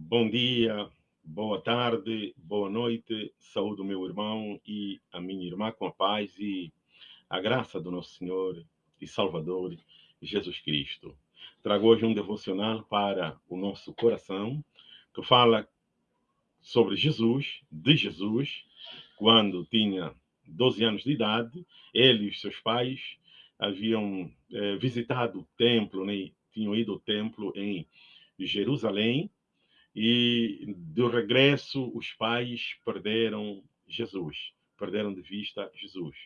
Bom dia, boa tarde, boa noite. Saúde o meu irmão e a minha irmã com a paz e a graça do nosso Senhor e Salvador Jesus Cristo. Trago hoje um devocional para o nosso coração que fala sobre Jesus, de Jesus, quando tinha 12 anos de idade, ele e seus pais haviam eh, visitado o templo, né? tinham ido ao templo em Jerusalém, e do regresso os pais perderam Jesus, perderam de vista Jesus.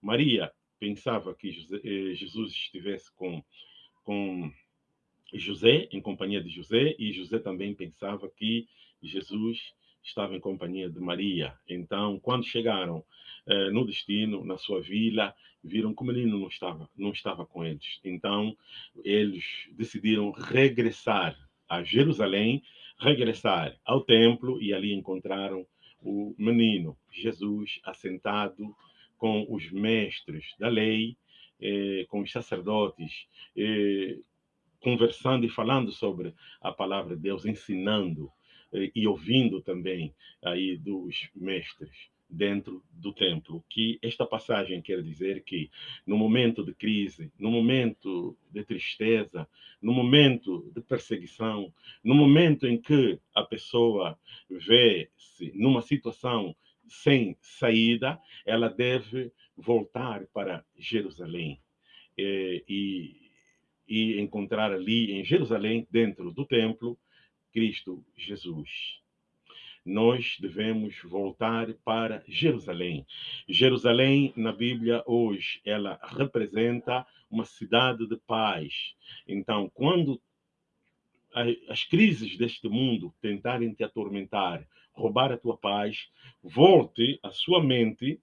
Maria pensava que eh, Jesus estivesse com, com José, em companhia de José, e José também pensava que Jesus estava em companhia de Maria. Então, quando chegaram eh, no destino, na sua vila, viram que o menino não estava, não estava com eles. Então, eles decidiram regressar a Jerusalém, regressar ao templo e ali encontraram o menino Jesus assentado com os mestres da lei, eh, com os sacerdotes, eh, conversando e falando sobre a palavra de Deus, ensinando eh, e ouvindo também aí dos mestres dentro do templo. Que esta passagem quer dizer que no momento de crise, no momento de tristeza, no momento de perseguição, no momento em que a pessoa vê-se numa situação sem saída, ela deve voltar para Jerusalém e, e, e encontrar ali em Jerusalém, dentro do templo, Cristo Jesus nós devemos voltar para Jerusalém. Jerusalém, na Bíblia, hoje, ela representa uma cidade de paz. Então, quando as crises deste mundo tentarem te atormentar, roubar a tua paz, volte a sua mente,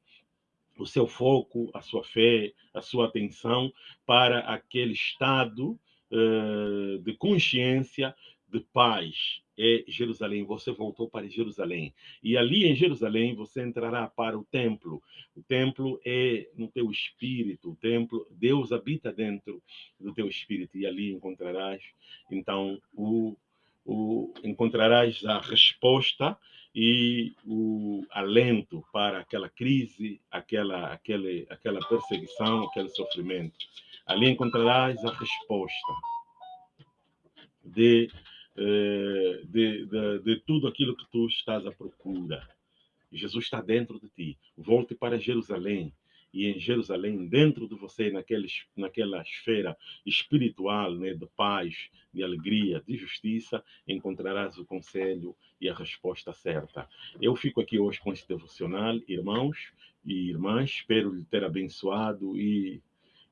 o seu foco, a sua fé, a sua atenção para aquele estado uh, de consciência de paz é Jerusalém. Você voltou para Jerusalém. E ali em Jerusalém você entrará para o templo. O templo é no teu espírito. O templo, Deus habita dentro do teu espírito. E ali encontrarás, então, o, o encontrarás a resposta e o alento para aquela crise, aquela, aquele, aquela perseguição, aquele sofrimento. Ali encontrarás a resposta de eh, de, de, de tudo aquilo que tu estás à procura. Jesus está dentro de ti. Volte para Jerusalém. E em Jerusalém, dentro de você, naquele, naquela esfera espiritual, né, de paz, de alegria, de justiça, encontrarás o conselho e a resposta certa. Eu fico aqui hoje com este devocional, irmãos e irmãs. Espero lhe ter abençoado e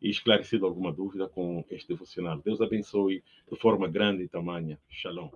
e esclarecido alguma dúvida com este devocional. Deus abençoe de forma grande e tamanha. Shalom.